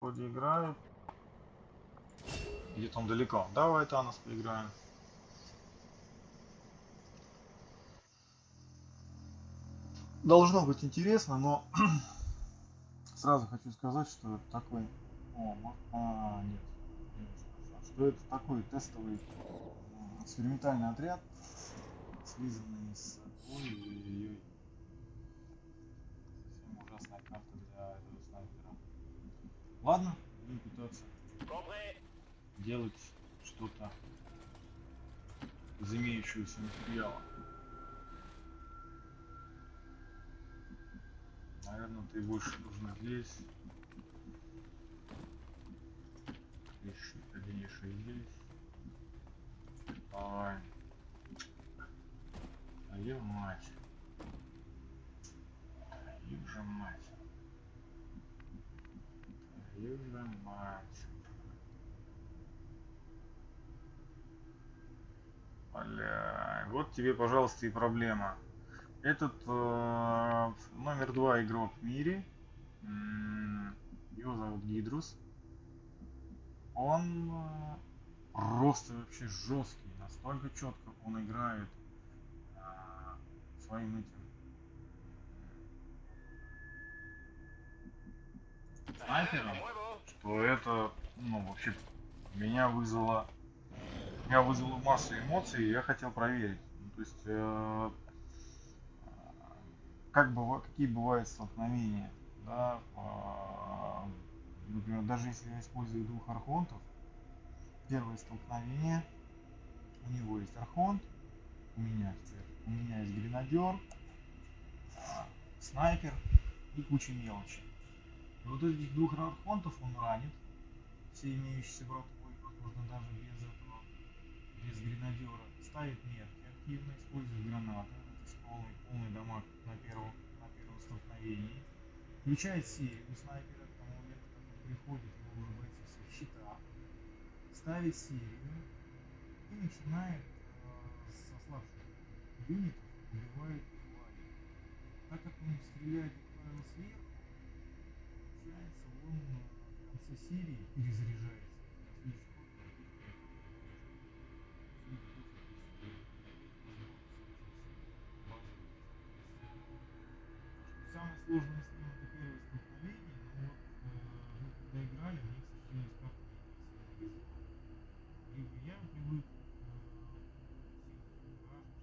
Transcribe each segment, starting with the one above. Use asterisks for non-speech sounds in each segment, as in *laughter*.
Вроде играет. Где-то он далеко. Давай, Танос, поиграем. Должно быть интересно, но *clears throat* сразу хочу сказать, что это такой... О, может... А, нет. Что это такой тестовый экспериментальный отряд, слизанный с... Ой-ой-ой. Совсем ужасная карта для этого снайпера. Ладно, будем пытаться делать что-то из имеющегося материала. Наверное, ты больше нужно здесь. Еще еще здесь. Давай. Твою мать. Твою же мать. Мать. Бля, вот тебе, пожалуйста, и проблема. Этот э, номер два игрок в мире, его зовут Гидрус. Он э, просто вообще жесткий, настолько четко он играет э, своим этим снайпером, что это, ну, вообще меня вызвало, меня вызвало массу эмоций, и я хотел проверить. Ну, то есть, э, как быва, какие бывают столкновения, да, по, например, даже если я использую двух архонтов, первое столкновение, у него есть архонт, у меня, у меня есть гренадер, а, снайпер и куча мелочи. Вот этих двух архонтов он ранит, все имеющиеся братвой, возможно, даже без этого, без гренадера, ставит метки, активно использует гранаты, это полный, полный дамаг на первом, на первом столкновении. Включает серию снайпера к тому моменту, как приходит, его уже бойцы все в щитах. Ставит серию и начинает э, с ослабших юнитов убивает твари. Так как он стреляет, как правило, сверху, конце серии перезаряжается. Самое сложное с ним это первое столкновение, но вот э, мы когда играли, мне, к сожалению, с картой не повезло. Либо я привык э, сильно вражен,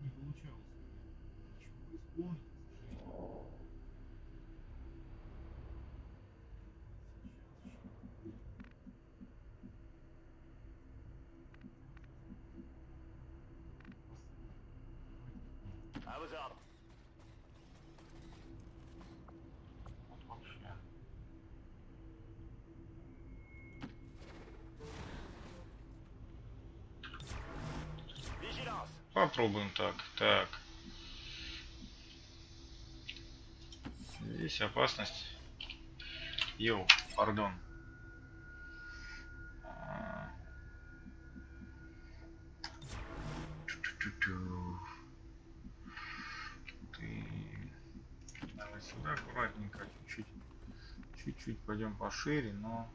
не получалось у меня ничего исполнить, к сожалению. Сейчас I was up. Вот вообще. Vigilance. Попробуем так. Так. Здесь опасность. Йоу, пардон. А. Ты... Давай сюда аккуратненько, чуть-чуть. Чуть-чуть пойдем пошире, но,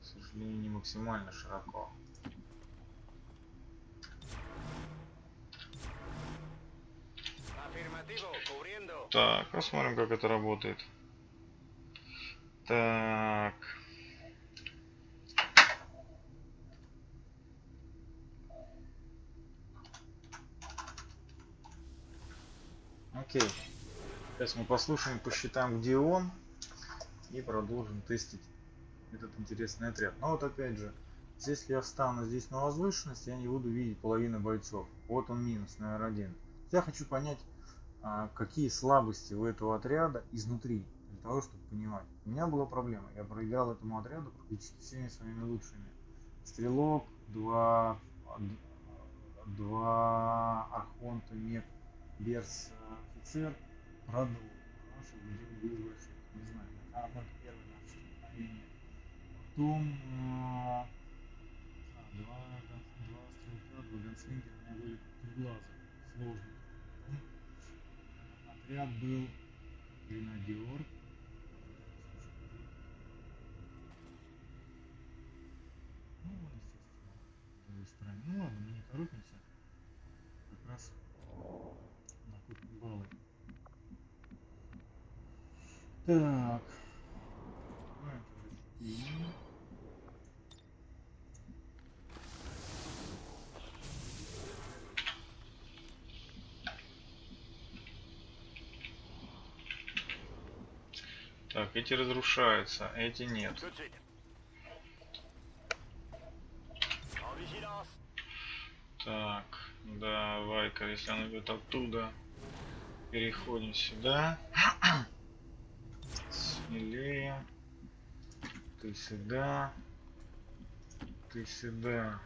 к сожалению, не максимально широко. Так, посмотрим, как это работает. Так. Окей. Сейчас мы послушаем, посчитаем, где он. И продолжим тестить этот интересный отряд. Но вот опять же, если я встану здесь на возвышенность, я не буду видеть половину бойцов. Вот он минус, номер один. Я хочу понять, какие слабости у этого отряда изнутри, для того, чтобы понимать. У меня была проблема, я проиграл этому отряду практически всеми своими лучшими. Стрелок, два, два архонта, мех, берс, офицер, продул. Наши люди выбросили, не знаю, на архонт первый наше столкновение. Потом а, а, два, два стрелка, два ганслингера, у меня были глаза, сложно отряд был гренадер. Ну он естественно устранил ну, ладно мы не торопимся. Как раз накопим баллы. Так. Так, эти разрушаются, эти нет. Так, давай-ка, если он идет оттуда, переходим сюда. Смелее. Ты сюда. Ты сюда.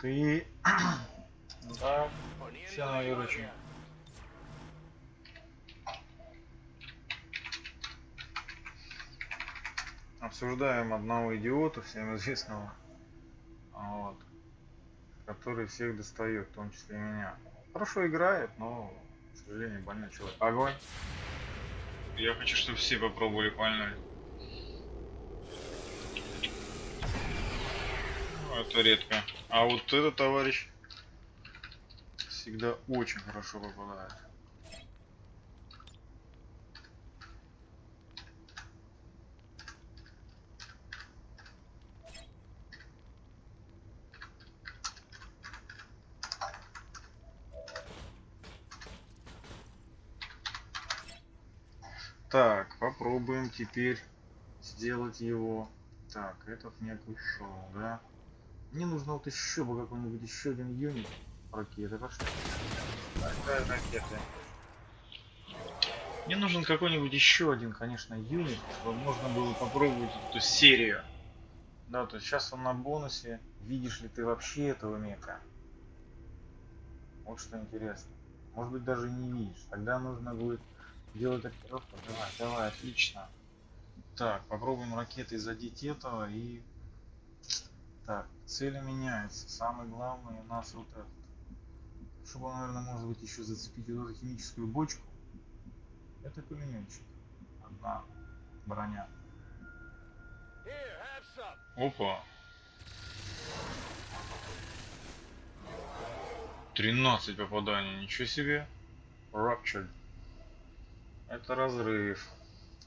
Ты. *coughs* Да, Poniendo Все на la обсуждаем одного идиота, всем известного, вот, который всех достает, в том числе и меня. Хорошо играет, но, к сожалению, больной человек. Огонь. Я хочу, чтобы все попробовали пальнуть. Ну, Это редко. А вот этот товарищ всегда очень хорошо попадает. Так, попробуем теперь сделать его. Так, этот не ушел, да? Мне нужно вот еще бы какой-нибудь еще один юнит ракеты. Пошли. Какая ракета? Мне нужен какой-нибудь еще один, конечно, юнит, чтобы можно было попробовать эту серию. Да, то есть сейчас он на бонусе. Видишь ли ты вообще этого мека? Вот что интересно. Может быть даже не видишь. Тогда нужно будет делать ориентировку. Давай, давай, отлично. Так, попробуем ракетой задеть этого и... Так, цели меняются. Самый главный у нас вот этот. Чтобы, наверное, может быть еще зацепить эту химическую бочку. Это пулеметчик. Одна броня. Опа. 13 попаданий, ничего себе. Ruptured. Это разрыв.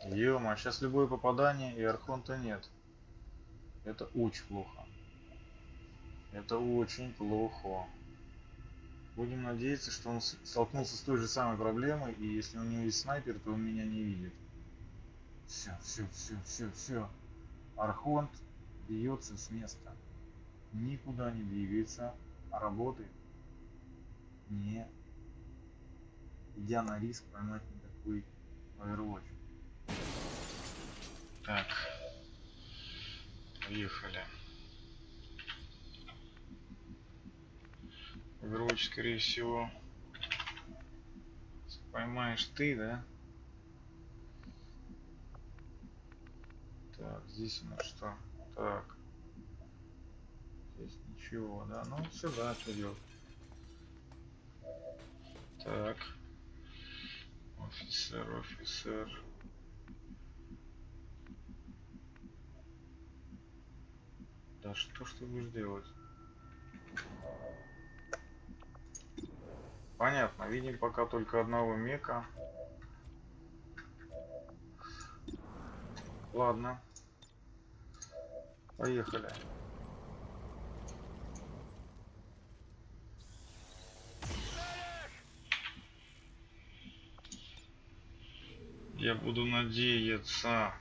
Ема, сейчас любое попадание и архонта нет. Это очень плохо. Это очень плохо. Будем надеяться, что он столкнулся с той же самой проблемой, и если у него есть снайпер, то он меня не видит. Все, все, все, все, все. Архонт бьется с места. Никуда не двигается, а работает не идя на риск поймать никакой Overwatch. Так. Поехали. Overwatch, скорее всего, поймаешь ты, да? Так, здесь у нас что? Так. Здесь ничего, да? Ну, сюда делать? Так. Офицер, офицер. Да что ж ты будешь делать? Понятно, видим пока только одного мека. Ладно. Поехали. Я буду надеяться.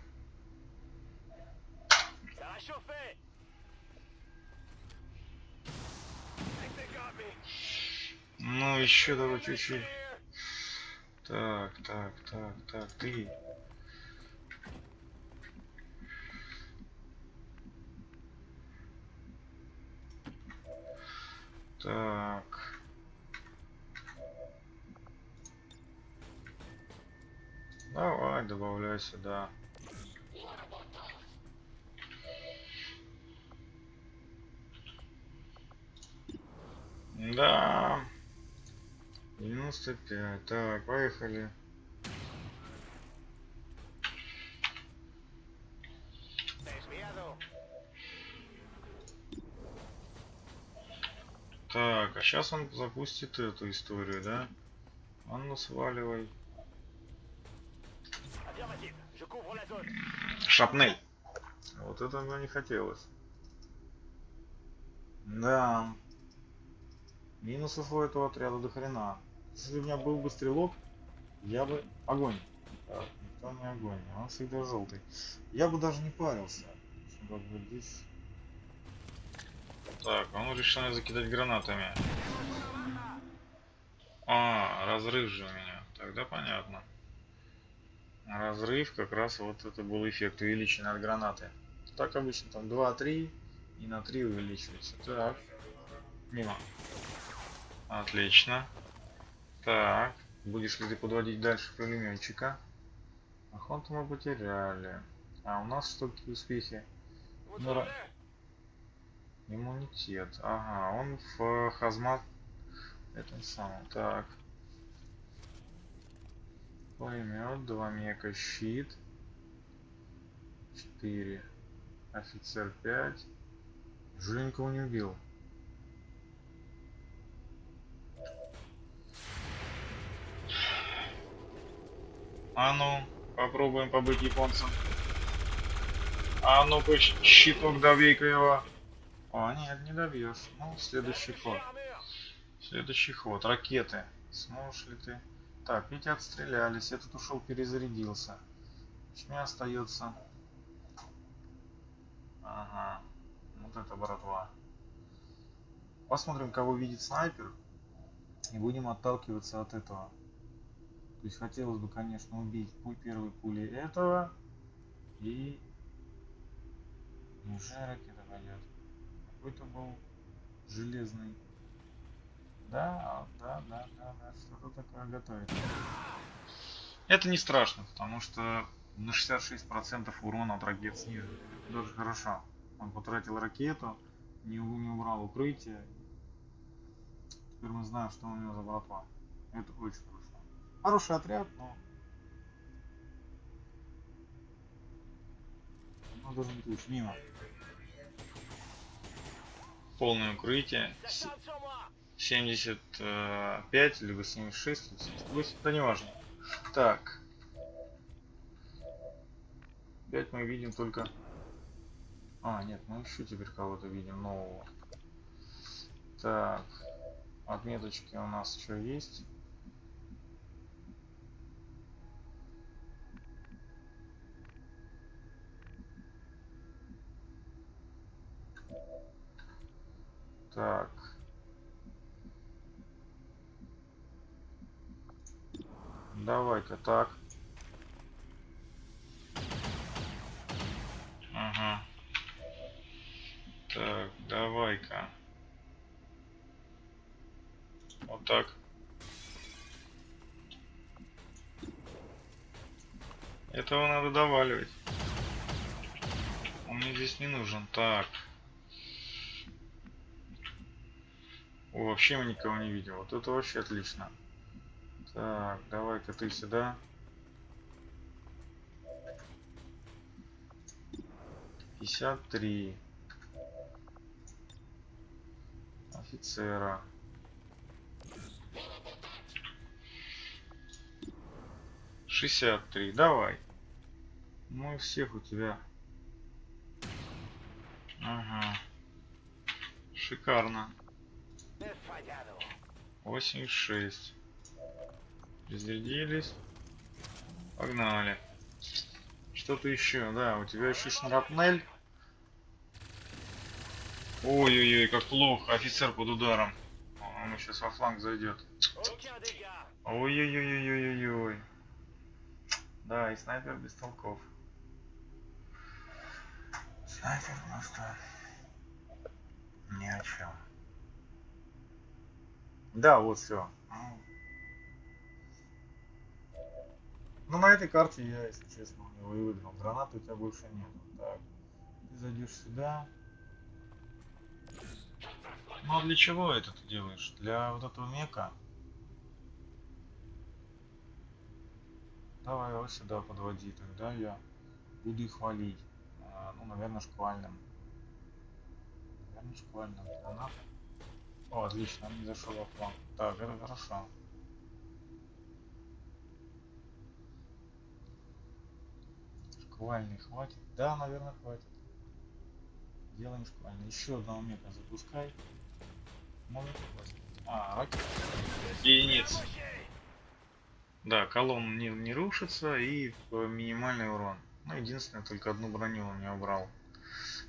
Ну, еще давай чуть-чуть. Так, так, так, так, ты. Так. Давай, добавляй сюда. Да. 95. Так, поехали. Так, а сейчас он запустит эту историю, да? Анну сваливай. Шапнель. Вот это мне не хотелось. Да. Минусов у этого отряда до хрена. Если у меня был бы стрелок, я бы... Огонь. Так, никто не огонь. Он всегда желтый. Я бы даже не парился. Как бы здесь... Так, он решил меня закидать гранатами. А, разрыв же у меня. Тогда понятно. Разрыв как раз вот это был эффект увеличенный от гранаты. Так обычно там 2-3 и на 3 увеличивается. Так. Мимо. Отлично. Так. Будешь ли ты подводить дальше пулеметчика? Охоту мы потеряли. А у нас что какие успехи? Vous Ну, Иммунитет. Ага, он в э, хазмат. Это самое. Так. Пулемет, два мека, щит. 4. Офицер 5. Неужели никого не убил? А ну, попробуем побыть японцем. А ну-ка, щиток добей-ка его. О, нет, не добьешь. Ну, следующий ход. Следующий ход. Ракеты. Сможешь ли ты? Так, эти отстрелялись. Этот ушел, перезарядился. Мне остается... Ага. Вот это братва. Посмотрим, кого видит снайпер. И будем отталкиваться от этого. То есть хотелось бы, конечно, убить пуль первой пулей этого. И... Неужели ракета пойдет? Какой-то был железный. Да, да, да, да, да, что-то такое готовит. Это не страшно, потому что на 66% урона от ракет снижен. Даже хорошо. Он потратил ракету, не, не убрал укрытие. Теперь мы знаем, что у него за братва. Это очень хорошо. Хороший отряд, но... Но должен быть лучше. Мимо. Полное укрытие. С-. 75 либо 76 либо 78 да неважно. Так. 5 мы видим только а нет мы еще теперь кого-то видим нового. Так. Отметочки у нас еще есть. Так Давай-ка так. Ага. Так, давай-ка. Вот так. Этого надо доваливать. Он мне здесь не нужен. Так. О, вообще мы никого не видим. Вот это вообще отлично. Так, давай-ка ты сюда. Пятьдесят три. Офицера. Шестьдесят три. Давай. Ну и всех у тебя. Ага. Шикарно. Desfallado. 86. Разрядились. Погнали. Что-то еще, да, у тебя еще шрапнель. Ой-ой-ой, как плохо, офицер под ударом. Он сейчас во фланг зайдет. Ой-ой-ой-ой-ой-ой. Да, и снайпер без толков. Снайпер просто ни о чем. Да, вот все. Ну, на этой карте я, если честно, у него и выиграл. Гранаты у тебя больше нет. Так, ты зайдешь сюда. Ну, а для чего это ты делаешь? Для вот этого мека? Давай его сюда подводи, тогда я буду их валить. А, ну, наверное, шквальным. Наверное, шквальным. Гранат. О, отлично, не зашел во фланг. Так, это хорошо. Шквальный хватит? Да, наверное, хватит. Делаем шквальный. Еще одного мека запускай. Может хватит. А, ракета. Единиц. Да, колонн не, не рушится и минимальный урон. Ну, единственное, только одну броню он не убрал.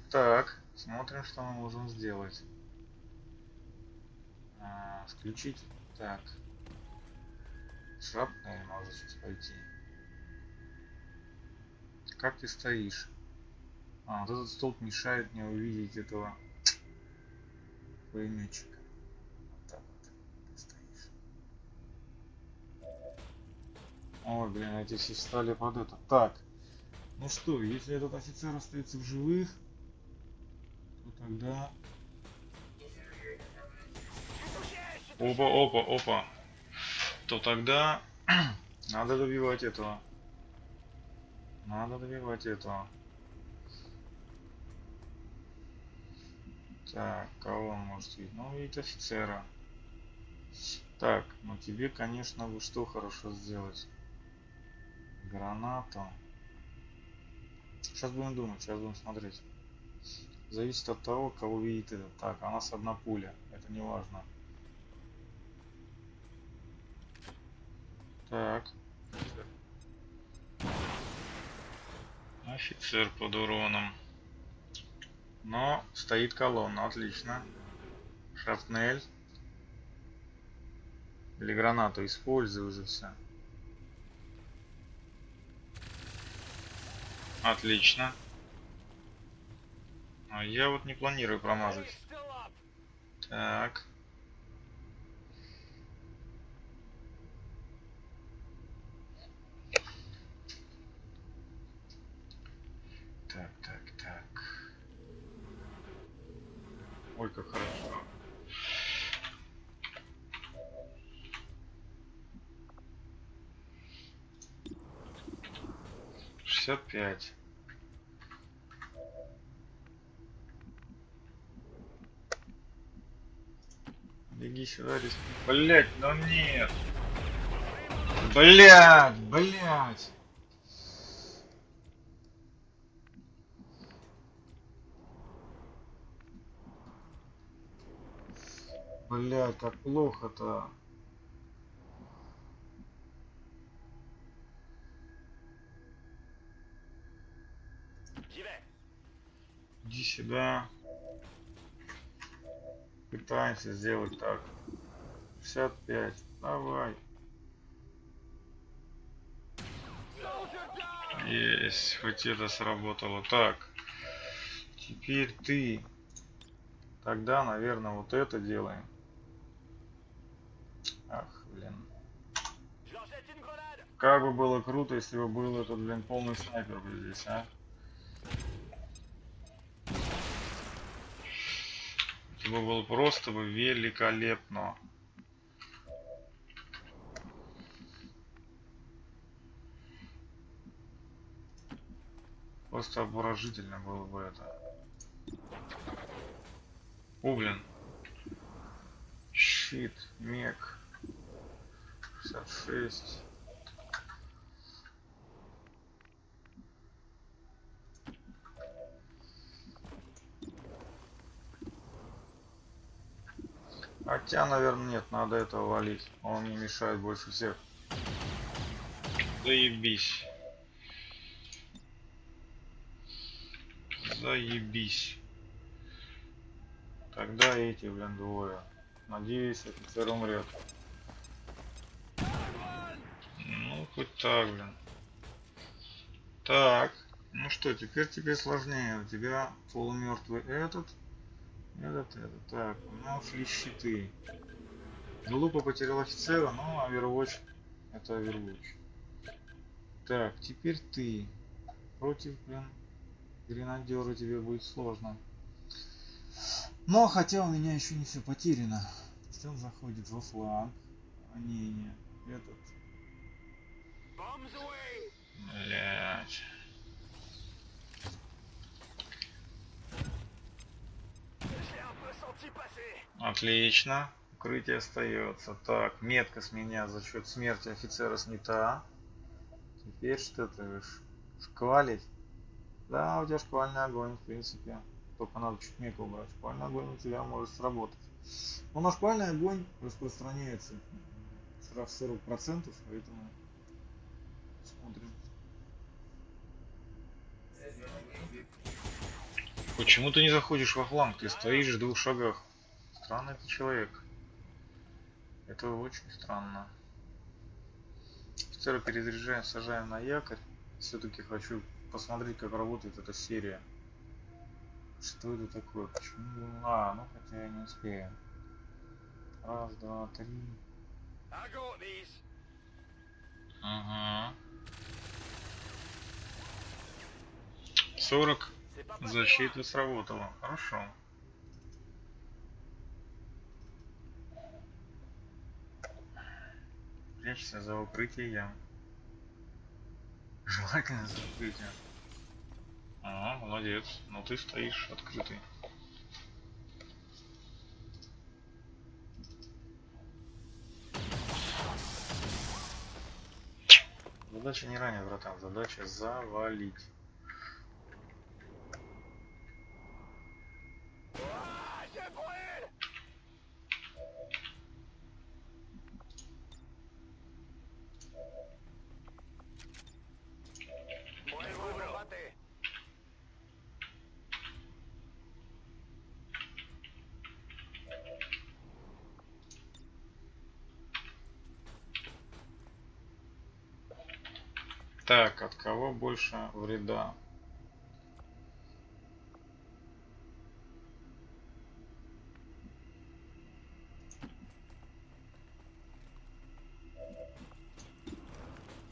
Так, смотрим, что мы можем сделать. А, включить. Так. Шрапнель может сейчас пойти. Как ты стоишь? А, вот этот столб мешает мне увидеть этого пулеметчика. Вот так вот ты стоишь. Ой, блин, эти все встали под это. Так. Ну что, если этот офицер остается в живых, то тогда... Опа, опа, опа. То тогда *clears throat* надо добивать этого. Надо добивать этого. Так, кого он может видеть? Ну, видит офицера. Так, ну тебе, конечно, бы что хорошо сделать? Гранату. Сейчас будем думать, сейчас будем смотреть. Зависит от того, кого видит этот. Так, а у нас одна пуля. Это не важно. Так. Офицер под уроном. Но стоит колонна, отлично. Шрапнель. Или гранату используй уже все. Отлично. А я вот не планирую промазать. Так, так, так. Ой, как хорошо. Шестьдесят пять. Беги сюда, риск. Блять, ну нет. Блять, блять. Блять, как плохо-то. Иди сюда. Пытаемся сделать так. 65. Давай. Есть, хоть это сработало. Так. Теперь ты. Тогда, наверное, вот это делаем. Ах, блин. Как бы было круто, если бы был этот, блин, полный снайпер бы здесь, а? Это бы было просто бы великолепно. Просто обворожительно было бы это. О, блин. Щит, мег. 66. Хотя, наверное, нет, надо этого валить. Он мне мешает больше всех. Заебись. Заебись. Тогда эти, блин, двое. Надеюсь, офицер умрет. Ну, хоть так, блин. Так. Ну что, теперь тебе сложнее. У тебя полумертвый этот. Этот, этот. Так, у меня ушли щиты. Глупо потерял офицера, но Overwatch это Overwatch. Так, теперь ты. Против, блин, гренадера тебе будет сложно. Но хотя у меня еще не все потеряно. Есть он заходит во фланг. А не, не. Этот. Блять. Отлично. Укрытие остается. Так, метка с меня за счет смерти офицера снята. Теперь что ты шквалить? Да, у тебя шквальный огонь, в принципе. Только надо чуть мега убрать. Шквальный огонь у тебя может сработать. Но на шквальный огонь распространяется штраф 40%, поэтому. Почему ты не заходишь во фланг? Ты стоишь в двух шагах. Странный ты человек. Это очень странно. Офицера перезаряжаем, сажаем на якорь. Все-таки хочу посмотреть, как работает эта серия. Что это такое? Почему? А, ну хотя я не успею. Раз, два, три. Ага. 40 C'est pas passé защита сработала. Хорошо. Прячься за укрытием. Желательно за укрытием. Ага, молодец. Но ты стоишь открытый. Задача не ранее, братан. Задача завалить. Ah, je brûle Buen combate. Так, от кого больше вреда?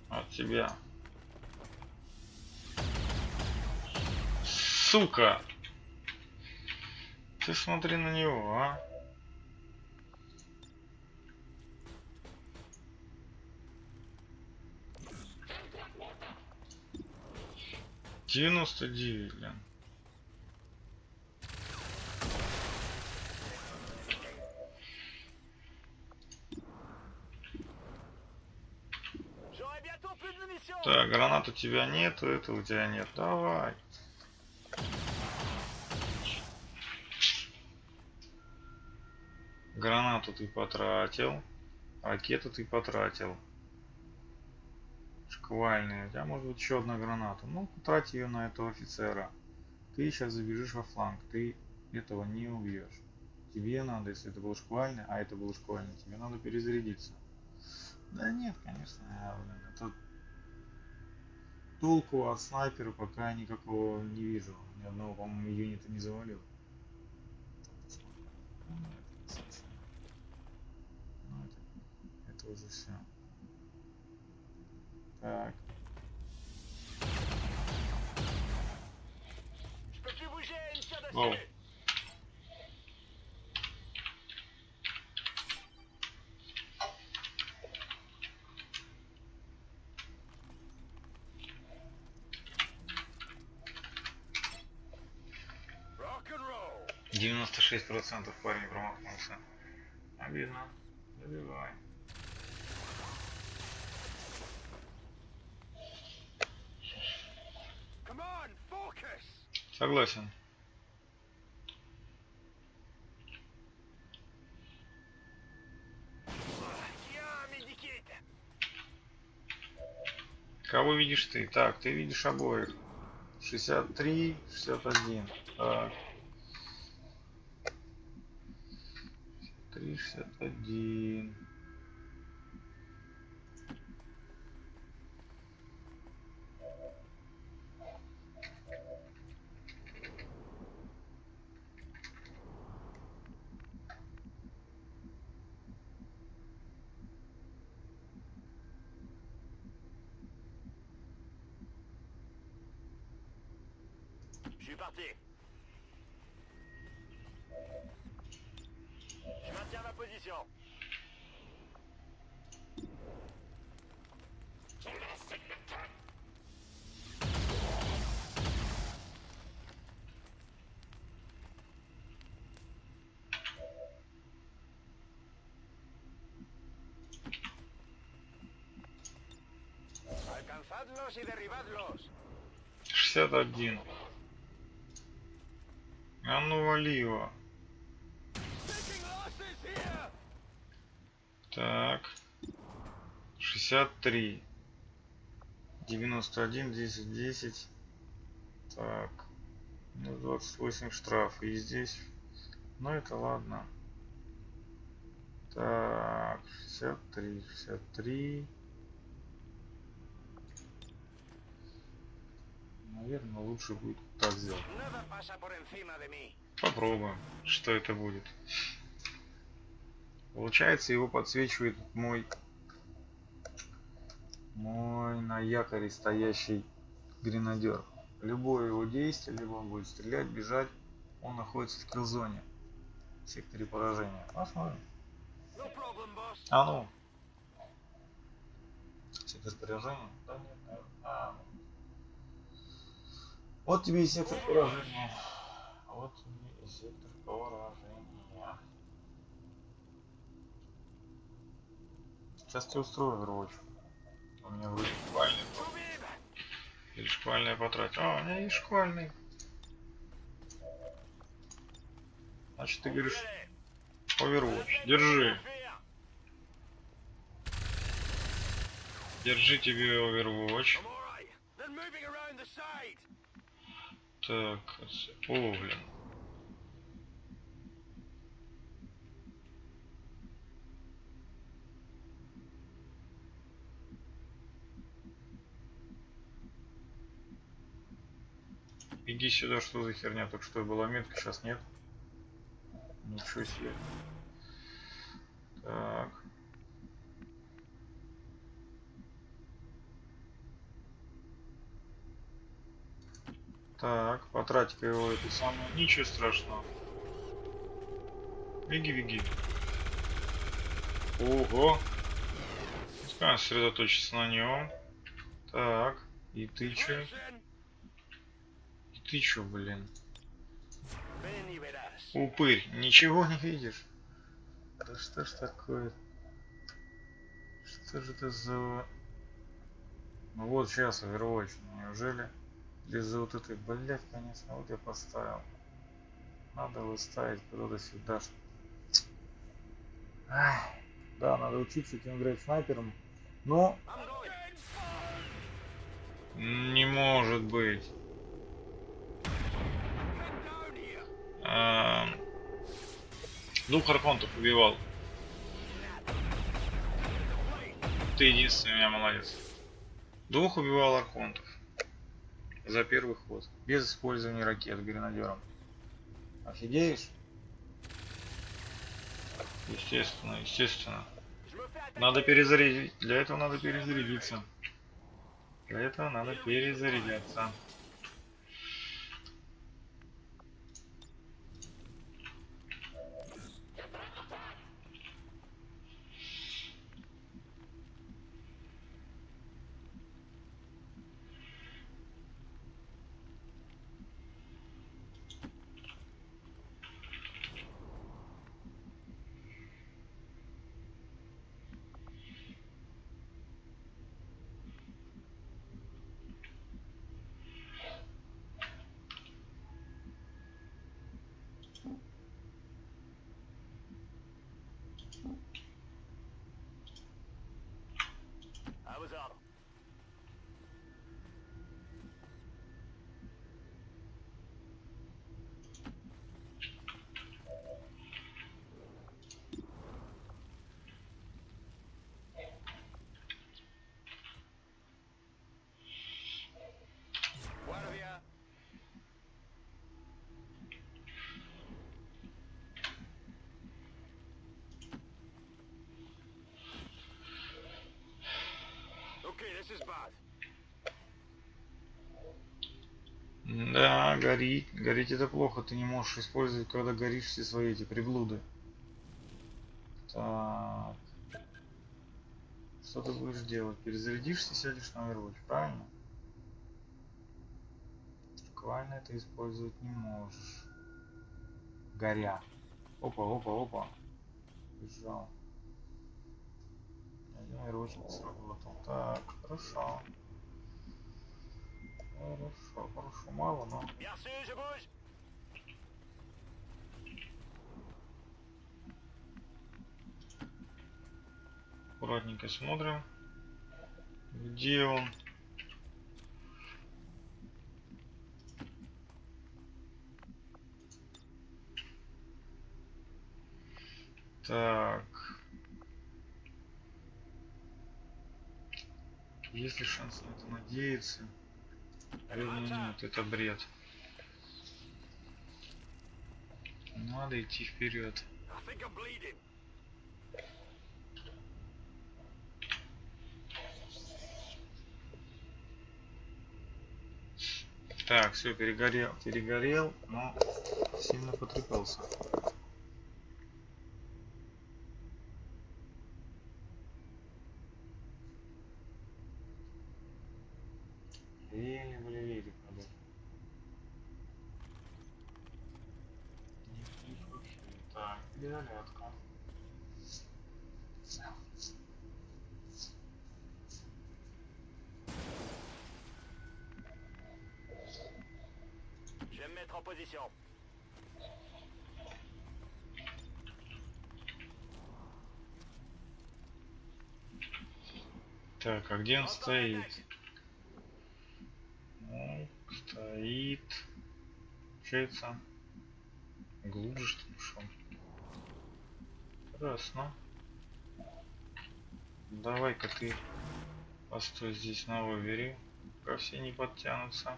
От тебя. Сука! Ты смотри на него, а? Девяносто девять, блин. Так, гранат у тебя нету, это у тебя нет. Давай. Гранату ты потратил. Ракету ты потратил. Шквальные. У тебя может быть еще одна граната. Ну, потрать ее на этого офицера. Ты сейчас забежишь во фланг. Ты этого не убьешь. Тебе надо, если это был шквальный, а это был шквальный, тебе надо перезарядиться. Да нет, конечно, это толку от снайпера пока никакого не вижу. Ни одного, по-моему, юнита не завалил. Ну, это, это уже все. Wow. Rock and roll. 96% парень промахнулся. Обидно. Забивай. Согласен. Кого видишь ты? Так, ты видишь обоих. 63, 61. Так. 63, 61. Je suis parti. Je maintiens ma position. Alcanzadlos y derribadlos. 61. А ну вали его. Так. 63. 91, 10, 10. Так. Ну, 28 штраф. И здесь. Ну, это ладно. Так. 63, 63. Наверное, лучше будет так сделать. Попробуем, что это будет. Получается, его подсвечивает мой мой на якоре стоящий гренадер. Любое его действие, либо он будет стрелять, бежать, он находится в килзоне, в секторе поражения. Посмотрим. А ну. Сектор поражения? Да нет, наверное. А. Вот тебе и сектор поражения. Вот тебе и сектор поражения. Сейчас тебе устрою Overwatch. У меня вроде шквальный. был. Или шквальный потратил. А, у меня есть шквальный. Значит, ты говоришь. Overwatch. Держи. Держи тебе Overwatch. Так, отс- о, блин. Иди сюда, что за херня? Только что была метка, сейчас нет. Ничего себе. Так. Так, потратить его это самое. Ничего страшного. Беги, беги. Ого. Пускай сосредоточиться на нем. Так, и ты? Listen. И ты чё, блин? Упырь, ничего не видишь? Да что ж такое? Что же это за... Ну вот сейчас Overwatch, неужели? Из-за вот этой, блядь, конечно, вот я поставил. Надо выставить куда-то сюда. Ай, да, надо учиться этим играть снайпером. Но не может быть. А, Двух архонтов убивал. Ты единственный у меня молодец. Двух убивал архонтов. За первый ход. Без использования ракет гренадером. Офигеешь? Естественно, естественно. Надо перезарядить. Для этого надо перезарядиться. Для этого надо перезарядиться. Горит. Гореть это плохо. Ты не можешь использовать, когда горишь все свои эти приблуды. Так. Что ты будешь делать? Перезарядишься, сядешь на Overwatch, правильно? Буквально это использовать не можешь. Горя. Опа, опа, опа. Бежал. Один Overwatch не сработал. Так, хорошо. Хорошо, хорошо, мало, но аккуратненько смотрим, где он. Так. Есть ли шанс на это надеяться? Нет, это бред. Надо идти вперед. Так, все, перегорел, перегорел, но сильно потрепался. Или блин, надо. Не вижу вообще. Так, перезарядка. Je vais me mettre en position. Так, а где он стоит? Ну, стоит. Получается. Глубже что ли ушел? Красно. Давай-ка ты постой здесь на овере, пока все не подтянутся.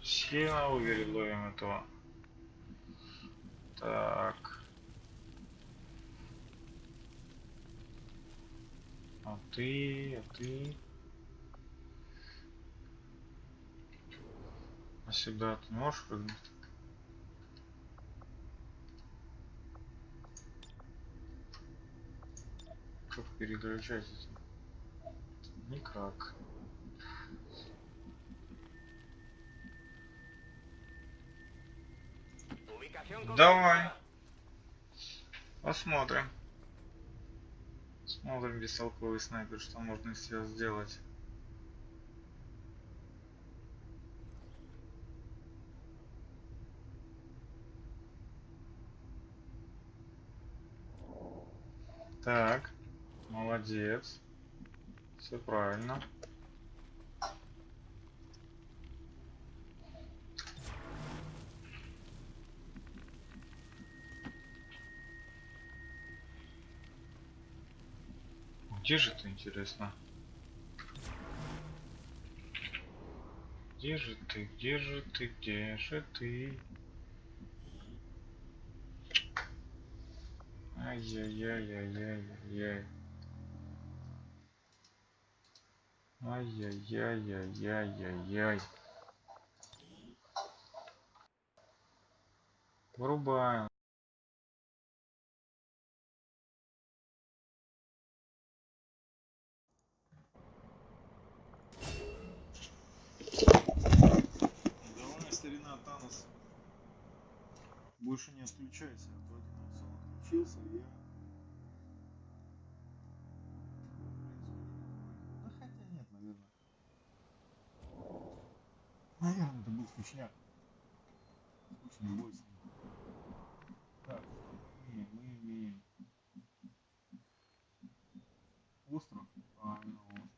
Все на овере ловим этого. Так. А ты, а ты. А сюда ты можешь прыгнуть? Как переключать? Никак. Давай. Посмотрим. Смотрим бестолковый снайпер, что можно из себя сделать. Так, молодец. Все правильно. Где же ты, интересно? Где же ты, где же ты, где же ты? Ай-яй-яй-яй-яй-яй. Ай-яй-яй-яй-яй-яй. Вырубаем. Давай, старина Танос. Больше не отключайся, а то один отключился, я... это был скучняк. Скучный бой с ним. Так? Мы имеем остров. А, ну, остров.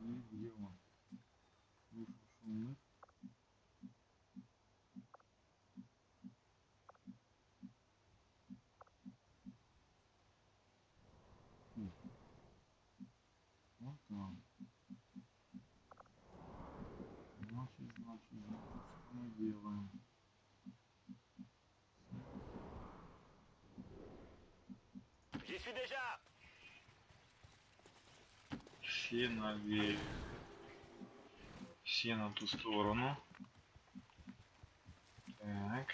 И где он? Вышел шумных. Вот там. Значит, значит, значит, что мы делаем? J'y suis déjà. Все налево. Все на ту сторону. Так.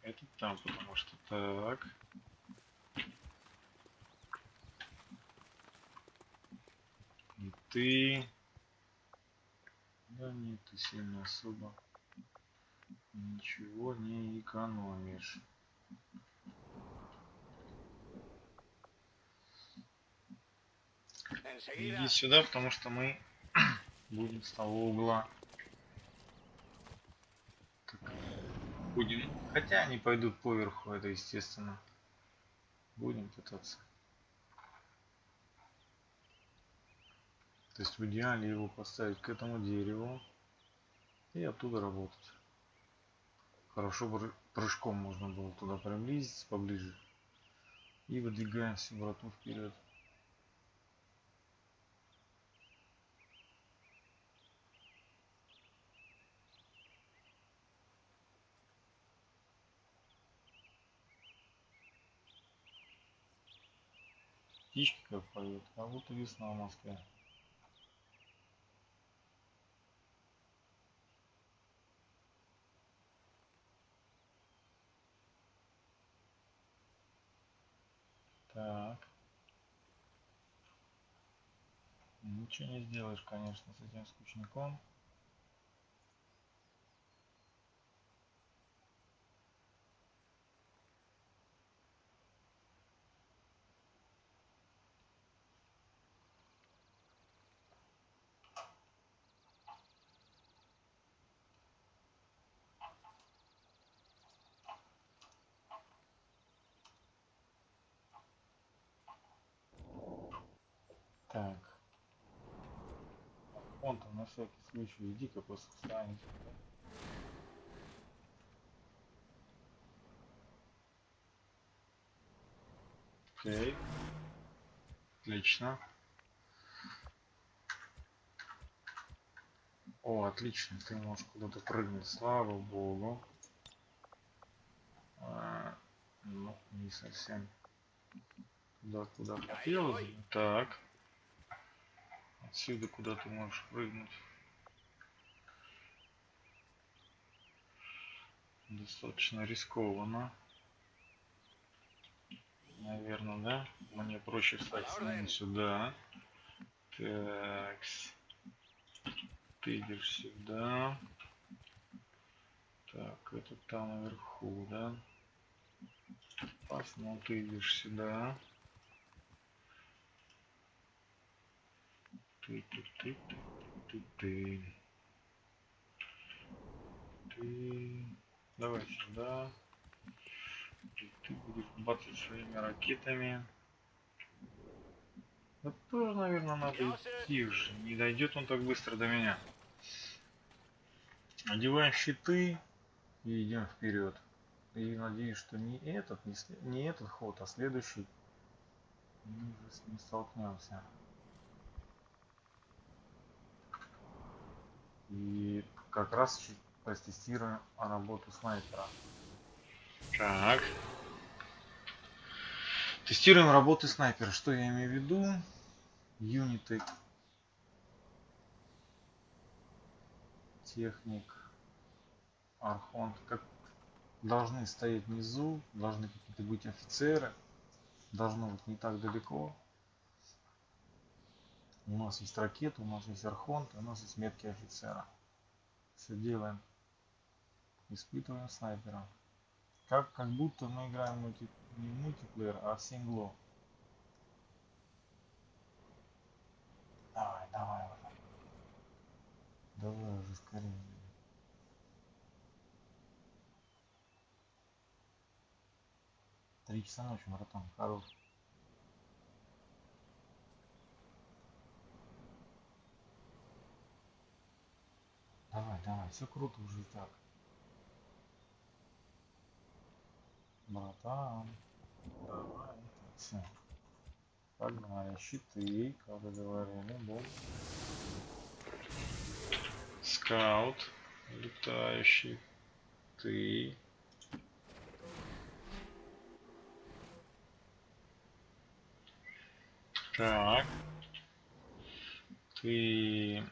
Это там, потому что так. И ты... Да нет, ты сильно особо ничего не экономишь. Иди сюда, потому что мы *clears throat* будем с того угла. Так, Будем. Хотя они пойдут поверху, это естественно. Будем пытаться. То есть в идеале его поставить к этому дереву и оттуда работать. Хорошо прыжком можно было туда приблизиться поближе. И выдвигаем всю брату вперед. Птички как поют, как будто весна в Москве. Так. Ничего не сделаешь, конечно, с этим скучником. Так. Он там на всякий случай иди-ка просто встань. Окей. Отлично. О, отлично, ты можешь куда-то прыгнуть, слава богу. А, ну, не совсем туда, куда хотелось. Так. Отсюда куда ты можешь прыгнуть? Достаточно рискованно. Наверное, да? Мне проще встать с ними сюда. Так. Ты идешь сюда. Так, это там наверху, да? Посмотри, ты идешь сюда. Ты, ты, ты, ты, ты. Давай сюда. Ты, ты будешь бацать своими ракетами. Да тоже, наверное, надо идти уже. Не дойдет он так быстро до меня. Одеваем щиты и идем вперед. И надеюсь, что не этот, не, не этот ход, а следующий мы уже с ним столкнемся. И как раз чуть протестируем работу снайпера. Так. Тестируем работы снайпера. Что я имею в виду? Юниты. Техник. Архонт. Как должны стоять внизу. Должны какие-то быть офицеры. Должно быть не так далеко. У нас есть ракеты, у нас есть архонт, у нас есть метки офицера. Все делаем. Испытываем снайпера. Как, как будто мы играем мульти, не мультиплеер, а сингло. Давай, давай уже. Давай уже скорее. Три часа ночи, братан, хорош. Давай, давай, все круто уже так. Братан, давай, все. Погнали, щиты, как и говорили, бом. Скаут, летающий, ты. Так. Ты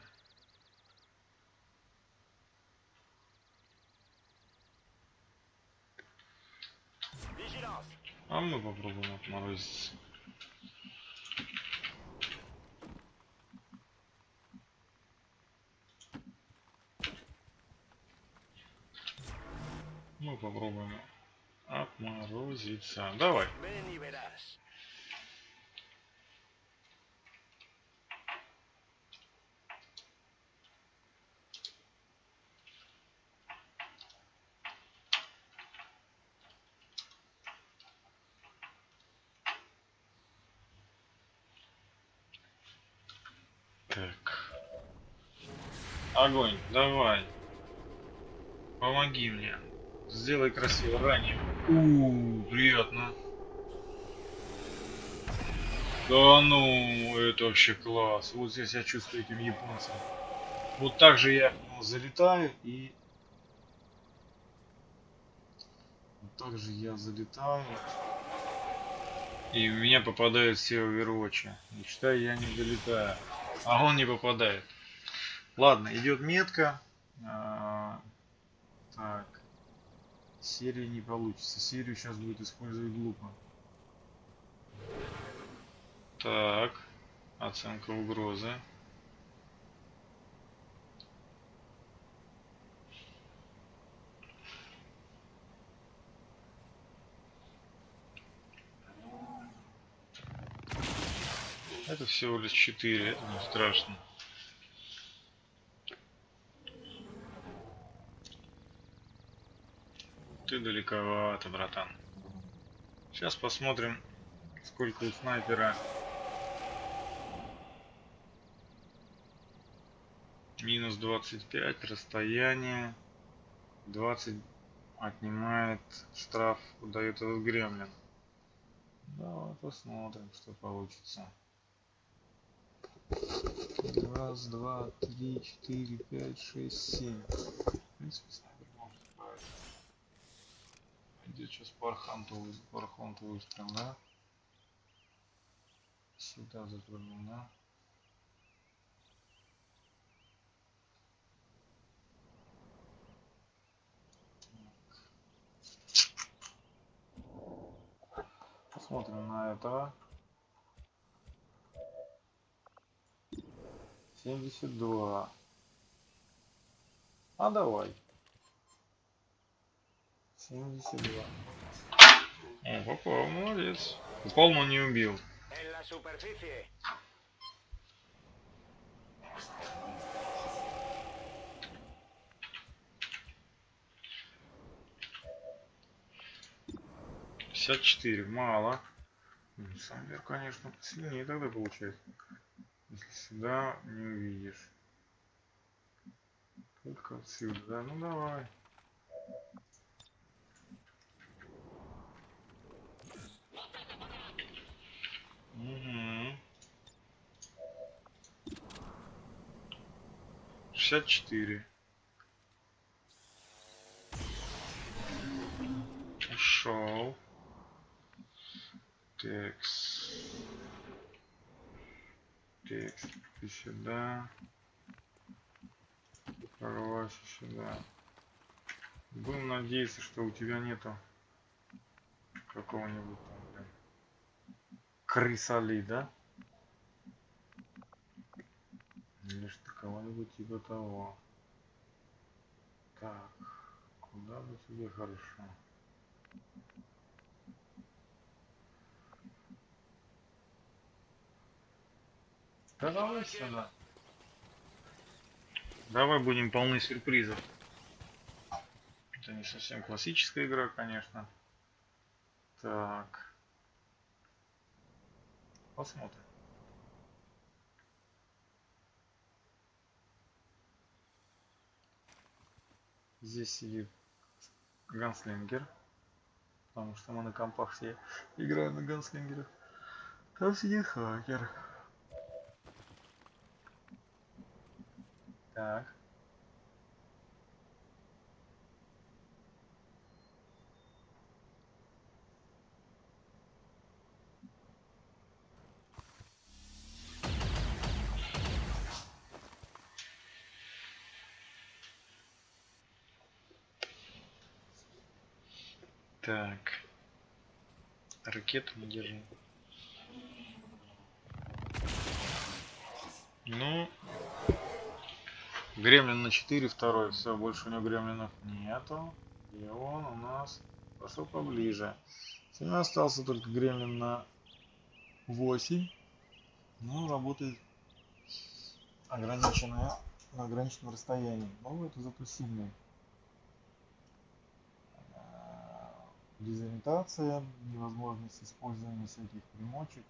А мы попробуем отморозиться. Мы попробуем отморозиться. Давай. Ven y verás. Огонь, давай. Помоги мне. Сделай красиво, ранее. У, приятно. Да ну, это вообще класс. Вот здесь я чувствую этим японцем. Вот так же я него залетаю и... Вот так же я залетаю. И в меня попадают все овервотчи. И считай, я не залетаю. А он не попадает. Ладно, идет метка. А, так. Серия не получится. Серию сейчас будет использовать глупо. Так. Оценка угрозы. Это всего лишь 4, это не страшно. Ты далековато, братан. Сейчас посмотрим, сколько у снайпера. Минус 25, расстояние. 20 отнимает штраф, дает этот гремлин. Давай посмотрим, что получится. Раз, два, три, четыре, пять, шесть, семь. В принципе. Идет сейчас арханту выстрел, да? Сюда да? Посмотрим на этого. 72. А давай. 72. О, попал, молодец. Упал, но не убил. Пятьдесят четыре, мало. М, Самвер, конечно, сильнее тогда получается. Если сюда не увидишь. Только отсюда, да? Ну давай. Угу. 64. Ушел. Текст. Текст. Ты сюда. Прорвайся сюда. Будем надеяться, что у тебя нету какого-нибудь крысали, да? Или кого-нибудь типа того. Так, куда бы тебе хорошо? Да давай сюда. Давай будем полны сюрпризов. Это не совсем классическая игра, конечно. Так. Посмотрим. Здесь сидит ганслингер. Потому что мы на компах все играем на ганслингерах. Там сидит хакер. Так. Так. Ракету мы держим. Ну, Гремлин на 4, второй. Все, больше у него гремлинов нету. И он у нас пошел поближе. У меня остался только гремлин на 8. Ну, работает ограниченное, на ограниченном расстоянии. Но это зато сильный. Дезориентация, невозможность использования всяких примочек,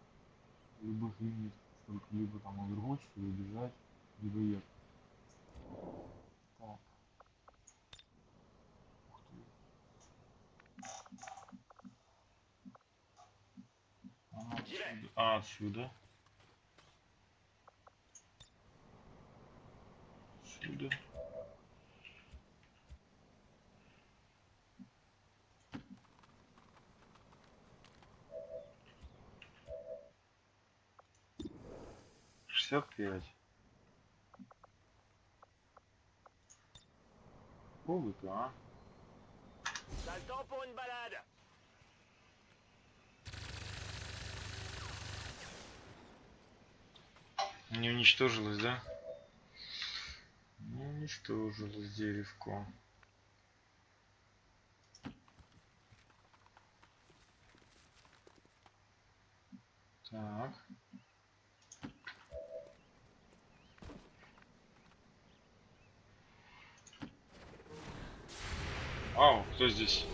любых юнитов, только либо там овервотч, либо бежать, либо ехать. Так. Ух ты. Отсюда. А, отсюда. Отсюда. Шестьдесят пять. Пробуй-ка, а? Не уничтожилось, да? Не уничтожилось деревко. Так. Ау, кто здесь?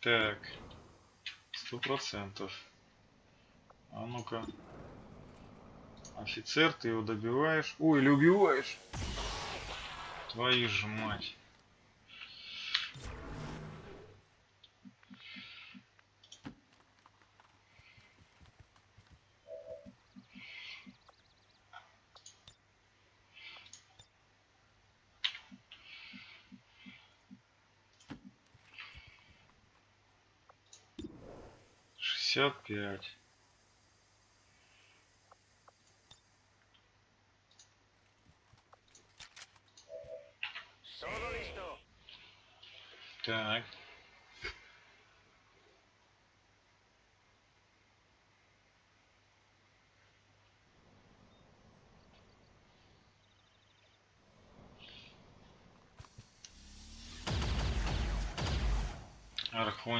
Так. Сто процентов. А ну-ка. Офицер, ты его добиваешь. Ой, или убиваешь. Твою же мать. Шестьдесят пять.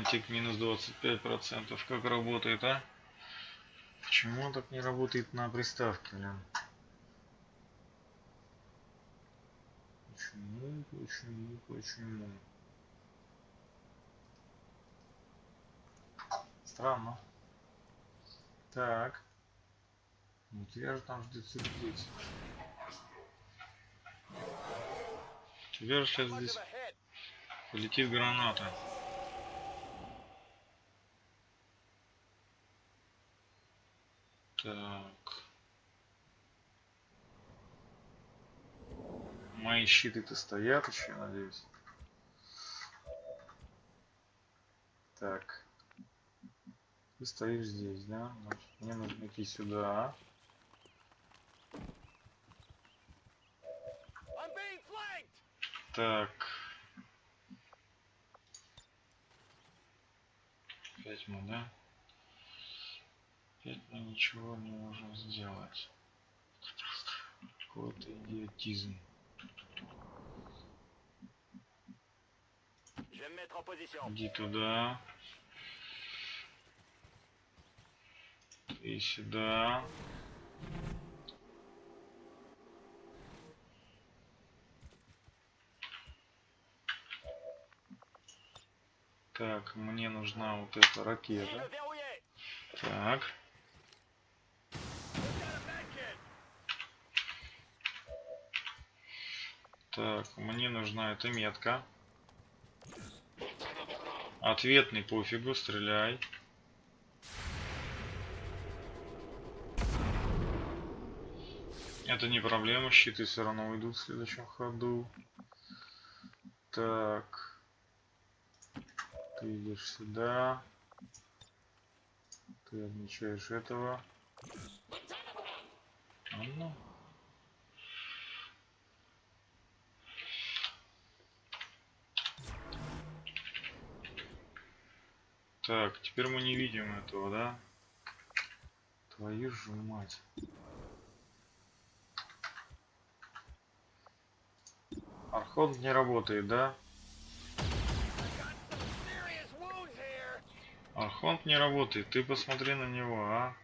Архонтик минус 25%. Как работает, а? Почему он так не работает на приставке, блин? Почему, почему, почему? Странно. Так. Ну тебя же там ждет сюрприз. Тебя же сейчас здесь полетит граната. Так. Мои щиты-то стоят еще, надеюсь. Так. Ты стоишь здесь, да? Значит, мне нужно идти сюда. Так. Опять мы, да? Опять мы ничего не можем сделать. Какой-то идиотизм. Иди туда. И сюда. Так, мне нужна вот эта ракета. Так. Так, мне нужна эта метка. Ответный пофигу, стреляй. Это не проблема, щиты все равно уйдут в следующем ходу. Так. Ты идешь сюда. Ты отмечаешь этого. А ну. Так, теперь мы не видим этого, да? Твою же мать. Архонт не работает, да? Архонт не работает. Ты посмотри на него, а?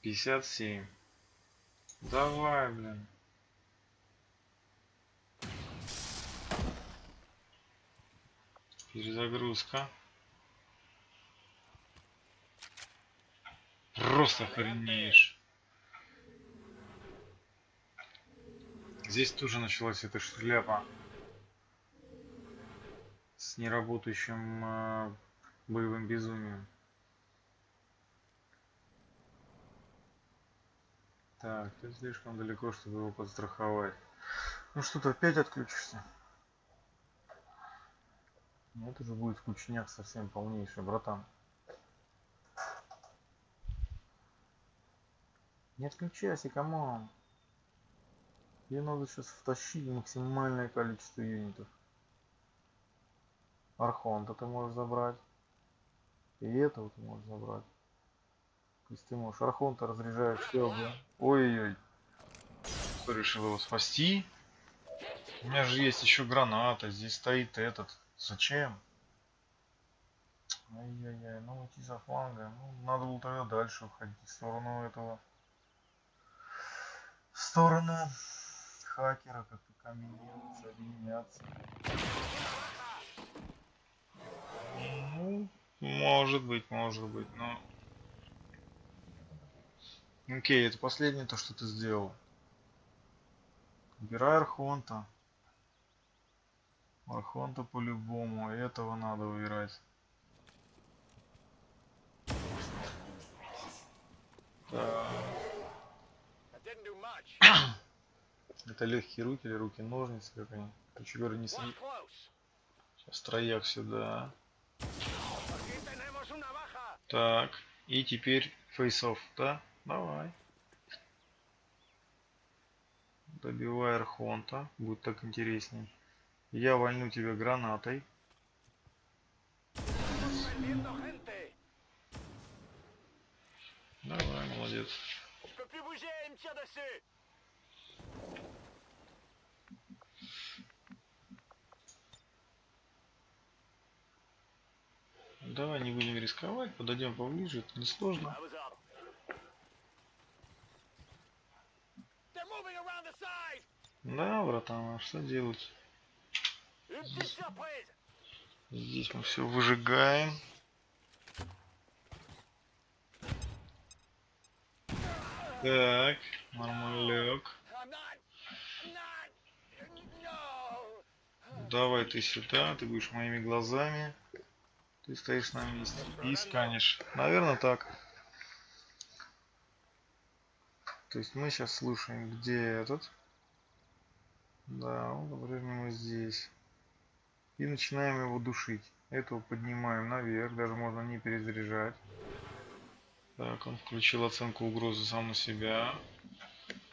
57. Давай, блин. Перезагрузка. Просто охренеешь. Здесь тоже началась эта шляпа с неработающим э, боевым безумием. Так, ты слишком далеко, чтобы его подстраховать. Ну что, ты опять отключишься? Ну, это же будет скучняк совсем полнейший, братан. Не отключайся, come on. Тебе надо сейчас втащить максимальное количество юнитов. Архонта ты можешь забрать. И этого ты можешь забрать. То есть ты можешь Архонта разряжать все, да? Ой-ой-ой. Решил его спасти? У меня же есть еще граната, здесь стоит этот. Зачем? Ай-яй-яй, ну уйти за фланга. Ну, надо было тогда дальше уходить в сторону этого. В сторону хакера, как-то комбинироваться, объединяться. Ну, может быть, может быть, но... Окей, это последнее то, что ты сделал. Убирай Архонта. Архонта по-любому. Этого надо убирать. Это легкие руки или руки ножницы, как они. Короче говоря, не close. Сейчас трояк сюда. Так. И теперь фейсов, да? Давай. Добивай Архонта. Будет так интересней. Я вольну тебя гранатой. Давай, молодец. Давай не будем рисковать, подойдем поближе, это несложно. Да, братан, а что делать? Здесь мы все выжигаем. Так, нормалек. Давай ты сюда, ты будешь моими глазами. Ты стоишь на месте и сканешь. Наверное, так. То есть мы сейчас слушаем, где этот. Да, он по-прежнему здесь. И начинаем его душить. Этого поднимаем наверх, даже можно не перезаряжать. Так, он включил оценку угрозы сам на себя.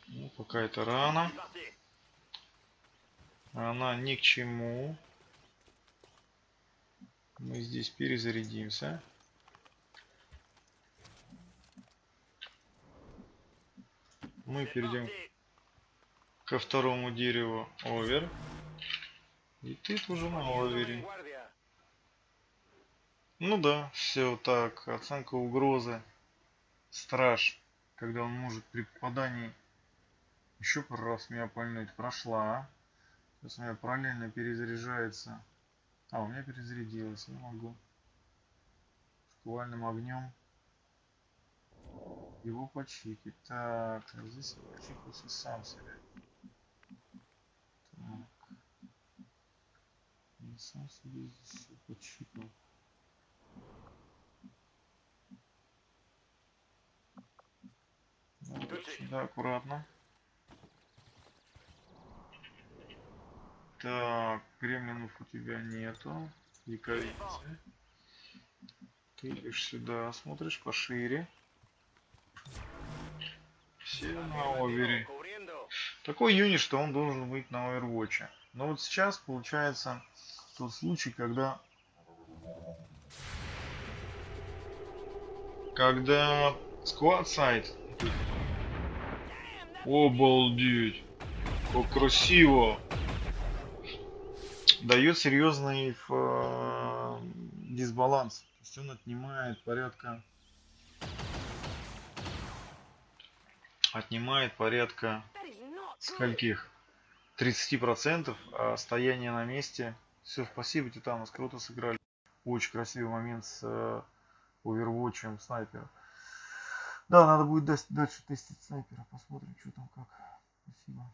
Ну, пока это рано. Она ни к чему. Мы здесь перезарядимся. Мы перейдем ко второму дереву овер. И ты тоже на. Guardia. Ну да, все так. Оценка угрозы. Страж. Когда он может при попадании еще пару раз меня пальнуть. Прошла. Сейчас у меня параллельно перезаряжается. А, у меня перезарядилось. Я могу шквальным огнем его почикать. Так, а здесь я почикался сам себе. Так. Я сам себе здесь и- сюда аккуратно. Так, кремлинов у тебя нету. Якоринцы. Ты идешь сюда, смотришь пошире. Все на овере. Такой юнит, что он должен быть на Overwatch. Но вот сейчас получается тот случай, когда когда склад сайт обалдеть как красиво дает серьезный ф- дисбаланс. То есть он отнимает порядка отнимает порядка скольких? 30 процентов а стояние на месте Все, спасибо, Титанус, круто сыграли. Очень красивый момент с э, овервотчем снайпера. Да, надо будет дальше тестить снайпера. Посмотрим, что там как. Спасибо.